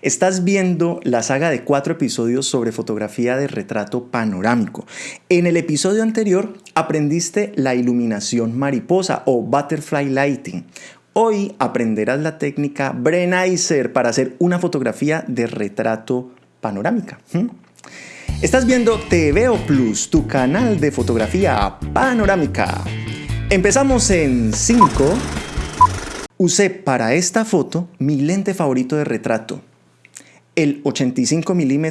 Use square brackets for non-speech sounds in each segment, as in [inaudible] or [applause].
Estás viendo la saga de cuatro episodios sobre fotografía de retrato panorámico. En el episodio anterior aprendiste la iluminación mariposa o butterfly lighting. Hoy aprenderás la técnica Brenizer para hacer una fotografía de retrato panorámica. ¿Mm? Estás viendo TVO Plus, tu canal de fotografía panorámica. Empezamos en 5. Usé para esta foto mi lente favorito de retrato, el 85 mm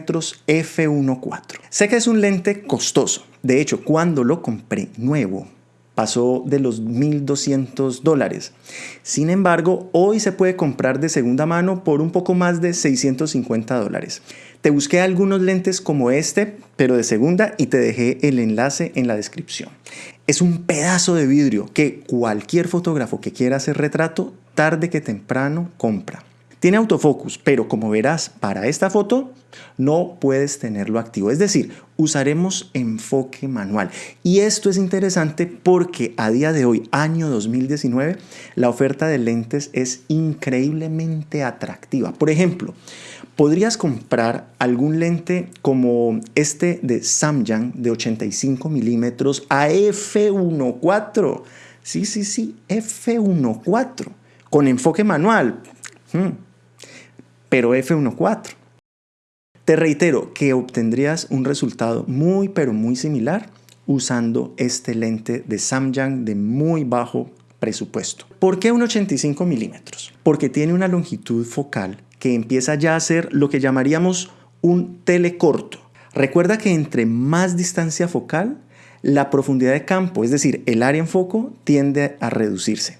f1.4. Sé que es un lente costoso. De hecho, cuando lo compré nuevo, pasó de los 1.200 dólares. Sin embargo, hoy se puede comprar de segunda mano por un poco más de 650 dólares. Te busqué algunos lentes como este, pero de segunda y te dejé el enlace en la descripción. Es un pedazo de vidrio que cualquier fotógrafo que quiera hacer retrato, tarde que temprano, compra. Tiene autofocus, pero como verás, para esta foto no puedes tenerlo activo. Es decir, usaremos enfoque manual. Y esto es interesante porque a día de hoy, año 2019, la oferta de lentes es increíblemente atractiva. Por ejemplo, podrías comprar algún lente como este de Samyang de 85 milímetros a f1.4. Sí, sí, sí, f1.4 con enfoque manual. Hmm. Pero f1.4. Te reitero que obtendrías un resultado muy pero muy similar usando este lente de Samyang de muy bajo presupuesto. ¿Por qué un 85 milímetros? Porque tiene una longitud focal que empieza ya a ser lo que llamaríamos un telecorto. Recuerda que entre más distancia focal, la profundidad de campo, es decir, el área en foco, tiende a reducirse.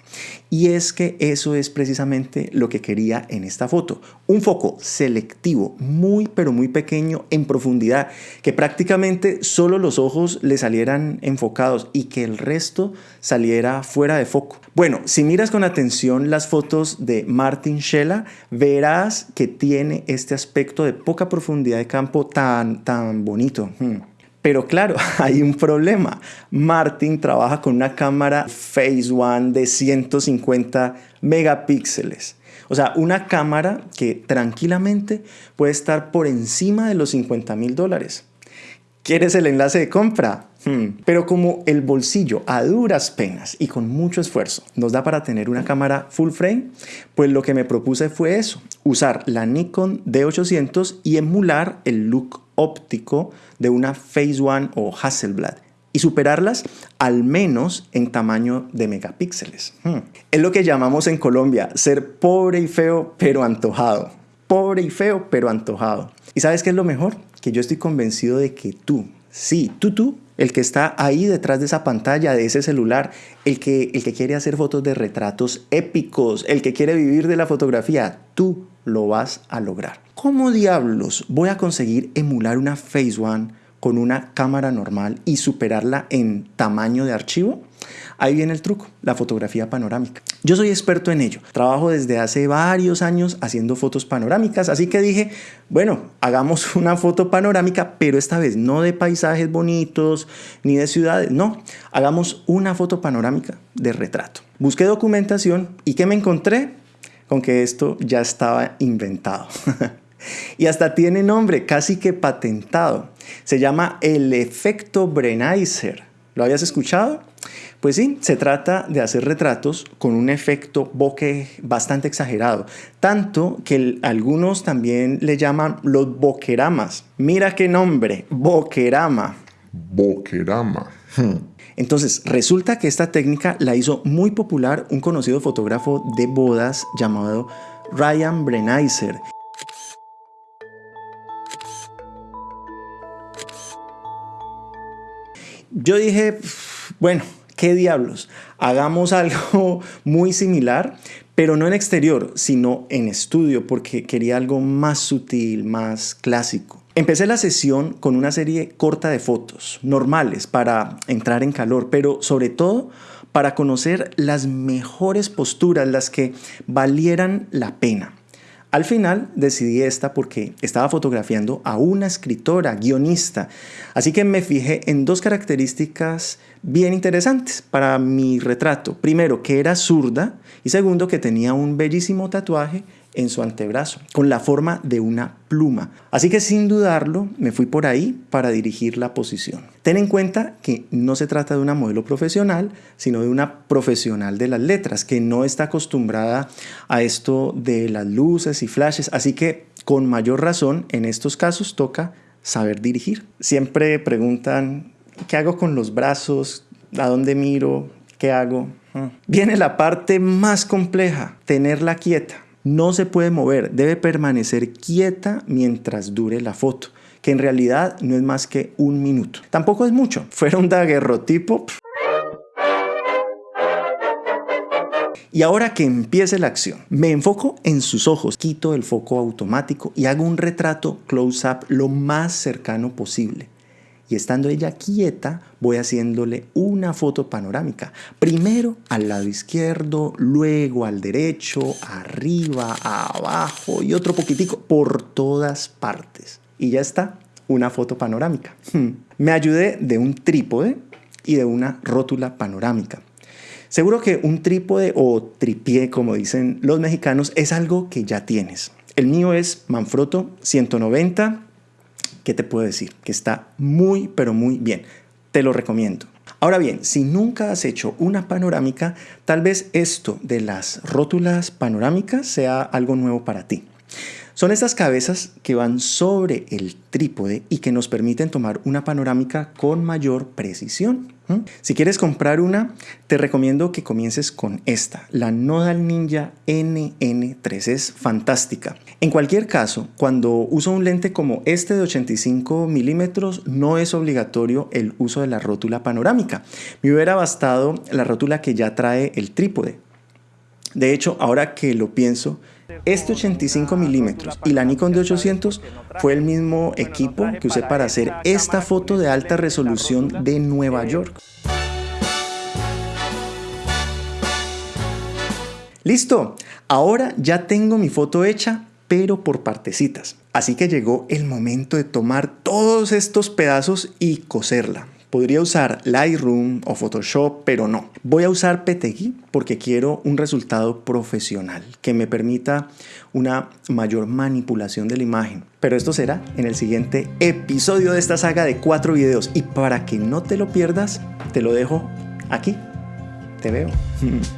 Y es que eso es precisamente lo que quería en esta foto. Un foco selectivo, muy pero muy pequeño en profundidad, que prácticamente solo los ojos le salieran enfocados y que el resto saliera fuera de foco. Bueno, si miras con atención las fotos de Martin Schella, verás que tiene este aspecto de poca profundidad de campo tan, tan bonito. Hmm. Pero claro, [laughs] hay un problema. Martin trabaja con una cámara Phase One de 150 megapíxeles. O sea, una cámara que tranquilamente puede estar por encima de los 50 mil dólares. ¿Quieres el enlace de compra? Hmm. Pero como el bolsillo a duras penas y con mucho esfuerzo nos da para tener una cámara full frame, pues lo que me propuse fue eso, usar la Nikon D800 y emular el look óptico de una Phase One o Hasselblad y superarlas al menos en tamaño de megapíxeles. Hmm. Es lo que llamamos en Colombia ser pobre y feo pero antojado. Pobre y feo pero antojado. ¿Y sabes qué es lo mejor? Que yo estoy convencido de que tú, sí, tú, tú, el que está ahí detrás de esa pantalla, de ese celular, el que, el que quiere hacer fotos de retratos épicos, el que quiere vivir de la fotografía, tú lo vas a lograr. ¿Cómo diablos voy a conseguir emular una Phase One con una cámara normal y superarla en tamaño de archivo? Ahí viene el truco, la fotografía panorámica. Yo soy experto en ello. Trabajo desde hace varios años haciendo fotos panorámicas, así que dije, bueno, hagamos [laughs] una foto panorámica, pero esta vez no de paisajes bonitos ni de ciudades, no, hagamos una foto panorámica de retrato. Busqué documentación y ¿qué me encontré? Con que esto ya estaba inventado. [laughs] y hasta tiene nombre, casi que patentado. Se llama el efecto Brenizer. ¿Lo habías escuchado? Pues sí, se trata de hacer retratos con un efecto bokeh bastante exagerado, tanto que algunos también le llaman los bokeramas. Mira qué nombre, bokerama. Bokerama. Entonces, resulta que esta técnica la hizo muy popular un conocido fotógrafo de bodas llamado Ryan Brenizer Yo dije, bueno, ¿qué diablos? Hagamos [laughs] algo muy similar, pero no en exterior, sino en estudio, porque quería algo más sutil, más clásico. Empecé la sesión con una serie corta de fotos, normales, para entrar en calor, pero sobre todo para conocer las mejores posturas, las que valieran la pena. Al final decidí esta porque estaba fotografiando a una escritora, guionista, así que me fijé en dos características bien interesantes para mi retrato. Primero, que era zurda y segundo, que tenía un bellísimo tatuaje en su antebrazo, con la forma de una pluma. Así que sin dudarlo, me fui por ahí para dirigir la posición. Ten en cuenta que no se trata de una modelo profesional, sino de una profesional de las letras, que no está acostumbrada a esto de las luces y flashes, así que con mayor razón en estos casos toca saber dirigir. Siempre preguntan, ¿qué hago con los brazos? ¿A dónde miro? ¿Qué hago? Ah. Viene la parte más compleja, tenerla quieta. No se puede mover, debe permanecer quieta mientras dure la foto, que en realidad no es más que un minuto. Tampoco es mucho. [laughs] Fuera un daguerrotipo. Y ahora que empiece la acción, me enfoco en sus ojos, quito el foco automático y hago un retrato close-up lo más cercano posible y estando ella quieta voy haciéndole una foto panorámica. Primero al lado izquierdo, luego al derecho, arriba, abajo y otro poquitico por todas partes. Y ya está, una foto panorámica. Hmm. Me ayudé de un trípode y de una rótula panorámica. Seguro que un trípode o tripié, como dicen los mexicanos, es algo que ya tienes. El mío es Manfrotto 190 ¿qué te puedo decir? Que está muy, pero muy bien. Te lo recomiendo. Ahora bien, si nunca has hecho una panorámica, tal vez esto de las rótulas panorámicas sea algo nuevo para ti. Son estas cabezas que van sobre el trípode y que nos permiten tomar una panorámica con mayor precisión. Si quieres comprar una, te recomiendo que comiences con esta, la Nodal Ninja NN3. Es fantástica. En cualquier caso, cuando uso un lente como este de 85 milímetros, no es obligatorio el uso de la rótula panorámica. Me hubiera bastado la rótula que ya trae el trípode. De hecho, ahora que lo pienso, este 85 milímetros y la Nikon de 800 fue el mismo equipo que usé para hacer esta foto de alta resolución de Nueva York. Listo, ahora ya tengo mi foto hecha, pero por partecitas. Así que llegó el momento de tomar todos estos pedazos y coserla. Podría usar Lightroom o Photoshop, pero no. Voy a usar PTGui porque quiero un resultado profesional que me permita una mayor manipulación de la imagen. Pero esto será en el siguiente episodio de esta saga de cuatro videos. Y para que no te lo pierdas, te lo dejo aquí. Te veo. [laughs]